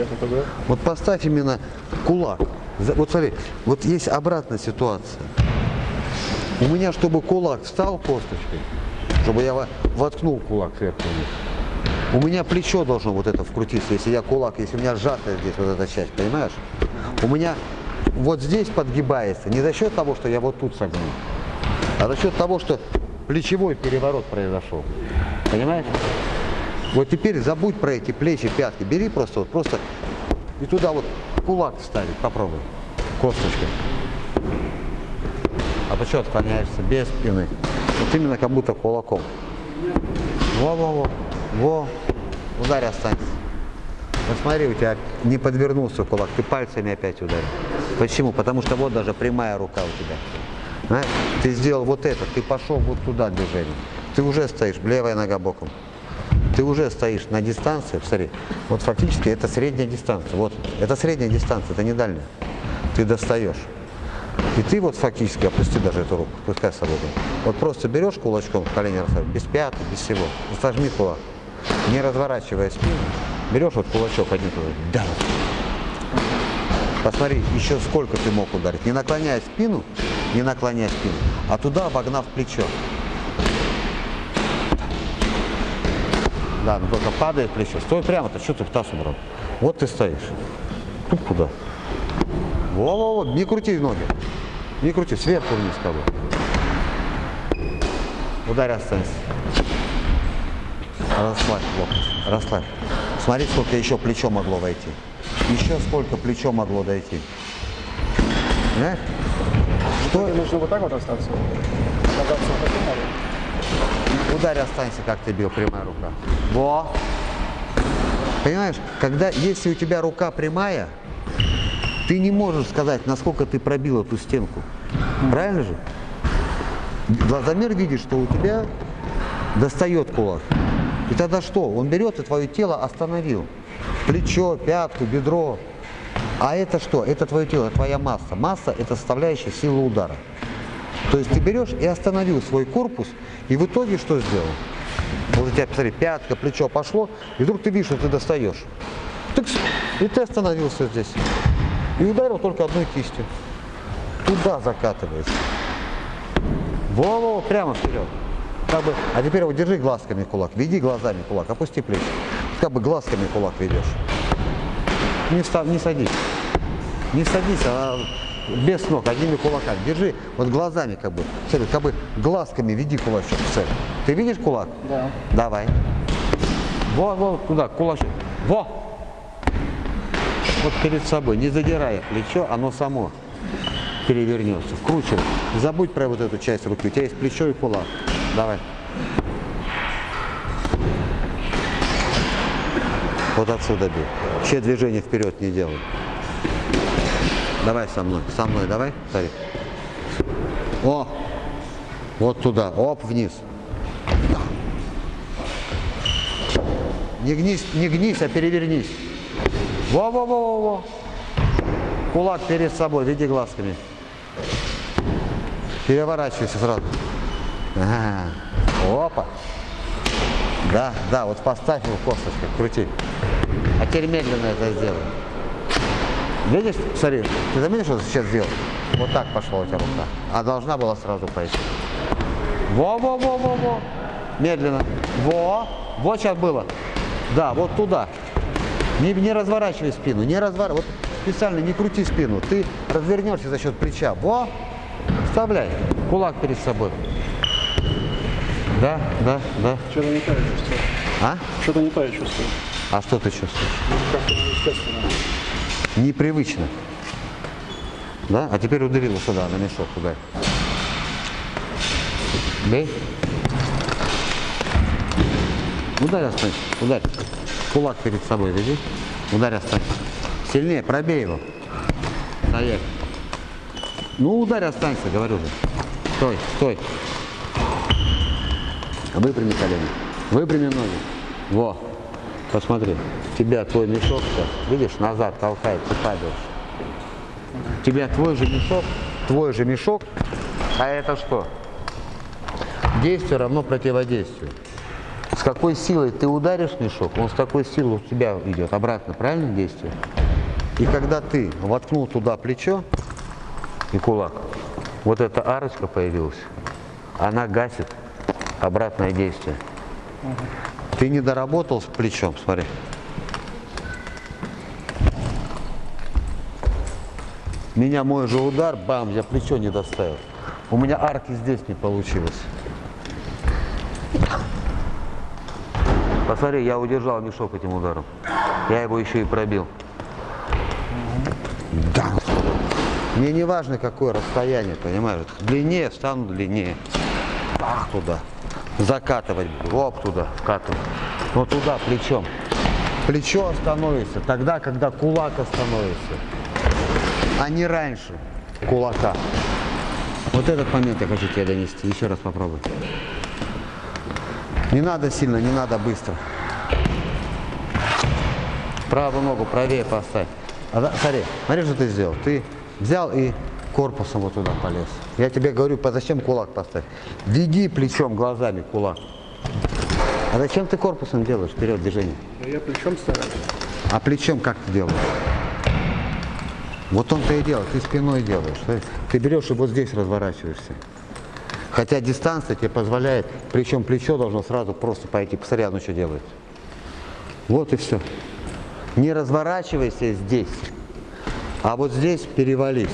нет, это да. Вот поставь именно кулак. Вот смотри, вот есть обратная ситуация. У меня, чтобы кулак встал косточкой, чтобы я во- воткнул кулак сверху вниз, у меня плечо должно вот это вкрутиться, если я кулак, если у меня сжатая здесь вот эта часть, понимаешь? У меня вот здесь подгибается не за счет того, что я вот тут согнул, а за счет того, что плечевой переворот произошел. Понимаешь? Вот теперь забудь про эти плечи, пятки. Бери просто вот, просто и туда вот кулак вставить. Попробуй. Косточкой. А что отклоняешься? Без спины. Вот именно как будто кулаком. Во-во-во. Во. Ударь останься. Вот смотри, у тебя не подвернулся кулак, ты пальцами опять ударил. Почему? Потому что вот даже прямая рука у тебя. Знаешь, ты сделал вот это, ты пошел вот туда движение. Ты уже стоишь, левая нога боком. Ты уже стоишь на дистанции, посмотри, вот фактически это средняя дистанция. Вот, это средняя дистанция, это не дальняя. Ты достаешь. И ты вот фактически, опусти даже эту руку, пускай свободно. Вот просто берешь кулачком, колени расставь, без пятки, без всего. Сожми кулак, не разворачивая спину. Берешь вот кулачок один туда, да. Посмотри, еще сколько ты мог ударить. Не наклоняя спину, не наклоняя спину, а туда обогнав плечо. Да, только падает плечо. Стой прямо-то, что ты в таз убрал? Вот ты стоишь. Тут куда? Во-во-во, не крути ноги. Не крути, сверху вниз как бы. Ударь останься. Расслабь локоть, расслабь. Смотри, сколько еще плечо могло войти. Еще сколько плечо могло дойти. Понимаешь? Что? Тебе нужно вот так вот остаться. Надо. Ударь останься, как ты бил, прямая рука. Во! Понимаешь, когда, если у тебя рука прямая, ты не можешь сказать, насколько ты пробил эту стенку. Правильно же? Глазомер видит, что у тебя достает кулак. И тогда что? Он берет и твое тело остановил. Плечо, пятку, бедро. А это что? Это твое тело, твоя масса. Масса – это составляющая силы удара. То есть ты берешь и остановил свой корпус, и в итоге что сделал? Вот у тебя, посмотри, пятка, плечо пошло, и вдруг ты видишь, что ты достаешь. Тыкс, и ты остановился здесь. И ударил только одной кистью. Туда закатывается. Во-во, прямо вперед. Как бы, а теперь вот держи глазками кулак, веди глазами кулак, опусти плечи. Как бы глазками кулак ведешь. Не, встав, не садись. Не садись, а без ног, одними кулаками. Держи вот глазами как бы. Смотри, как бы глазками веди кулачок в цель. Ты видишь кулак? Да. Давай. Во, во, туда, кулачок. Во! Вот перед собой, не задирая плечо, оно само перевернется, вкручивай. Не забудь про вот эту часть руки, у тебя есть плечо и кулак. Давай. Вот отсюда бей. Вообще движение вперед не делай. Давай со мной, со мной, давай, смотри. О! Вот туда, оп, вниз. Не гнись, не гнись, а перевернись. Во-во-во-во-во. Кулак перед собой, веди глазками. Переворачивайся сразу. Ага. Опа. Да, да, вот поставь его косточкой, крути. А теперь медленно это сделай. Видишь, смотри, ты заметишь, что ты сейчас сделал? Вот так пошла у тебя рука. А должна была сразу пойти. Во-во-во-во-во. Медленно. Во. Вот сейчас было. Да, вот туда. Не, не разворачивай спину, не разворачивай. Вот специально не крути спину. Ты развернешься за счет плеча. Во. Вставляй. Кулак перед собой. Да, да, да. Что-то не то я чувствую. А? Что-то не то я чувствую. А что ты чувствуешь? Как-то неестественно. Непривычно. Да? А теперь ударила сюда, на мешок ударь. Бей. Ударь останься, ударь. Кулак перед собой веди. Ударь останься. Сильнее, пробей его. Стоять. Ну, ударь останься, говорю же. Стой, стой. Выпрями колени. Выпрями ноги. Во. Посмотри. Тебя твой мешок видишь, назад толкает, ты падаешь. Тебя твой же мешок, твой же мешок, а это что? Действие равно противодействию. с какой силой ты ударишь мешок, он с такой силой у тебя идет обратно, правильно действие? И когда ты воткнул туда плечо и кулак, вот эта арочка появилась, она гасит обратное действие. Ты не доработал с плечом, смотри. Меня мой же удар, бам, я плечо не доставил. У меня арки здесь не получилось. Посмотри, я удержал мешок этим ударом. Я его еще и пробил. Да. Мне не важно, какое расстояние, понимаешь? Длиннее, встану длиннее. Ах, туда. Закатывать. Оп, туда, вкатывать. Вот туда, плечом. Плечо остановится тогда, когда кулак остановится. А не раньше кулака. Вот этот момент я хочу тебе донести. Еще раз попробуй. Не надо сильно, не надо быстро. Правую ногу правее поставь. А, смотри, смотри, что ты сделал. Ты взял и корпусом вот туда полез. Я тебе говорю, по- зачем кулак поставь? Веди плечом, глазами кулак. А зачем ты корпусом делаешь вперед движение? Ну, я плечом стараюсь. А плечом как ты делаешь? Вот он-то и делает, ты спиной делаешь. Ты- Ты берешь и вот здесь разворачиваешься. Хотя дистанция тебе позволяет, причем плечо должно сразу просто пойти. Посмотри, оно что делает. Вот и все. Не разворачивайся здесь, а вот здесь перевались.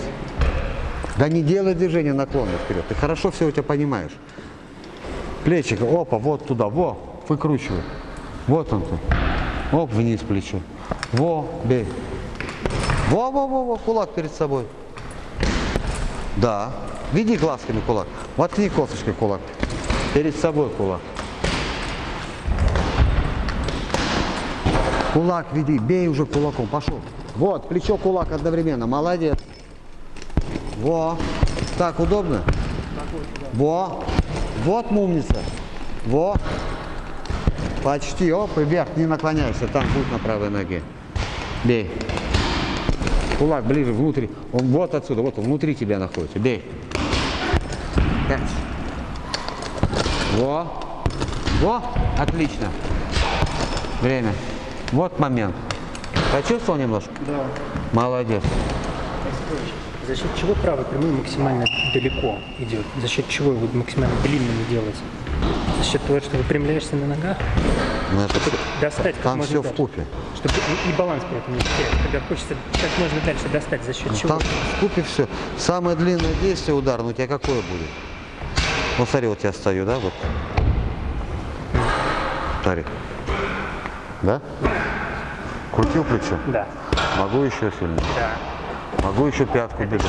Да не делай движение наклона вперед. Ты хорошо все у тебя понимаешь. Плечико, опа, вот туда, во, выкручивай. Вот он ты. Оп, вниз плечо. Во, бей. Во, во, во, во, кулак перед собой. Да. Веди глазками кулак. Воткни косточкой кулак. Перед собой кулак. Кулак веди, бей уже кулаком, пошел. Вот, плечо, кулак одновременно, молодец. Во, так удобно? Во, вот мумница. Во, почти, оп, и вверх, не наклоняйся, там путь на правой ноге. Бей. Кулак ближе, внутрь. Он вот отсюда, вот он внутри тебя находится. Бей. Пять. Во. Во. Отлично. Время. Вот момент. Почувствовал немножко? Да. Молодец. За счет чего правый прямой максимально далеко идет? За счет чего его максимально длинным делать? За счет того, что выпрямляешься на ногах, Ну, это всё- достать как Там можно все в дальше. купе. Чтобы и, и баланс при этом не терять. Когда хочется как можно дальше достать, за счет чего? Там в купе все. Самое длинное действие удар, ну у тебя какое будет? Вот смотри, вот я стою, да, вот. Смотри. Да? Крутил плечо? Да, Могу еще сильнее. да. Могу еще пятку бедро.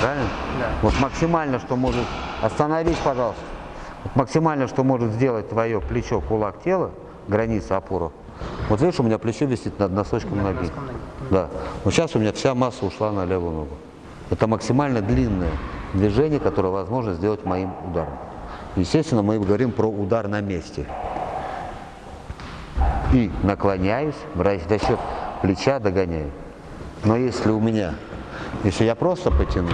Правильно? Да. Вот максимально, что может... Остановись, пожалуйста. Вот максимально, что может сделать твое плечо, кулак, тело, граница, опора. Вот видишь, у меня плечо висит над носочком ноги. носком ноги. Да. Вот сейчас у меня вся масса ушла на левую ногу. Это максимально длинное движение, которое возможно сделать моим ударом. Естественно, мы говорим про удар на месте. И наклоняюсь, за счет плеча догоняю. Но если у меня, если я просто потянусь,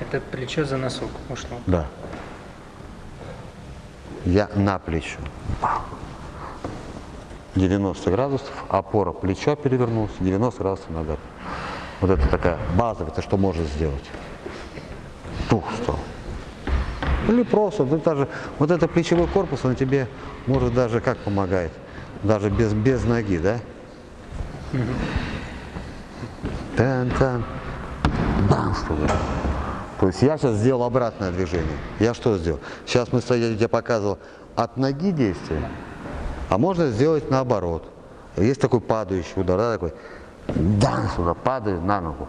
Это плечо за носок ушло. да, я на плечо. 90 градусов, опора плеча перевернулся, 90 градусов нога. Вот это такая базовая, это что может сделать. Тух стал. Или просто, ну, даже, вот это плечевой корпус, он тебе может даже как помогает, даже без, без ноги, да? Тан-тан, бамс туда. То есть я сейчас сделал обратное движение. Я что сделал? Сейчас мы стояли, я тебе показывал от ноги действие, а можно сделать наоборот. Есть такой падающий удар, да, такой, дан сюда, падаю на ногу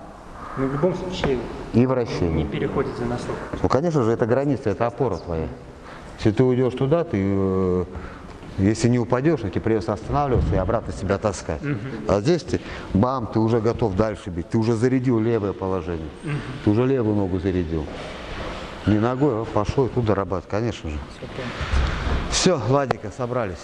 Но в любом случае и не вращение. переходит за носок. Ну, конечно же, это граница, это опора твоя. Если ты уйдешь туда, ты, э, если не упадешь, тебе придется останавливаться и обратно себя таскать. А здесь ты, бам, ты уже готов дальше бить, ты уже зарядил левое положение, ты уже левую ногу зарядил. Не ногой, а пошел и тут дорабатывать, конечно же. Все, Владика, собрались.